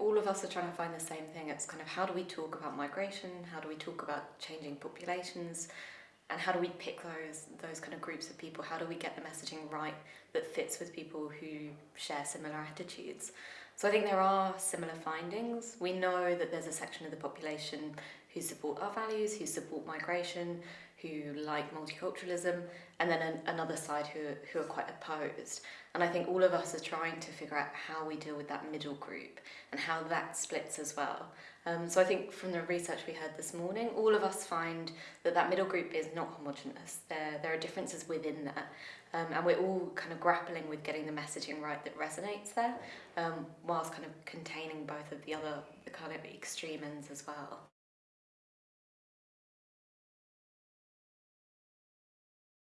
all of us are trying to find the same thing. It's kind of how do we talk about migration? How do we talk about changing populations? And how do we pick those those kind of groups of people? How do we get the messaging right that fits with people who share similar attitudes? So I think there are similar findings. We know that there's a section of the population who support our values, who support migration, who like multiculturalism, and then an, another side who, who are quite opposed. And I think all of us are trying to figure out how we deal with that middle group and how that splits as well. Um, so I think from the research we heard this morning, all of us find that that middle group is not homogenous. There, there are differences within that. Um, and we're all kind of grappling with getting the messaging right that resonates there, um, whilst kind of containing both of the other the kind of extreme ends as well.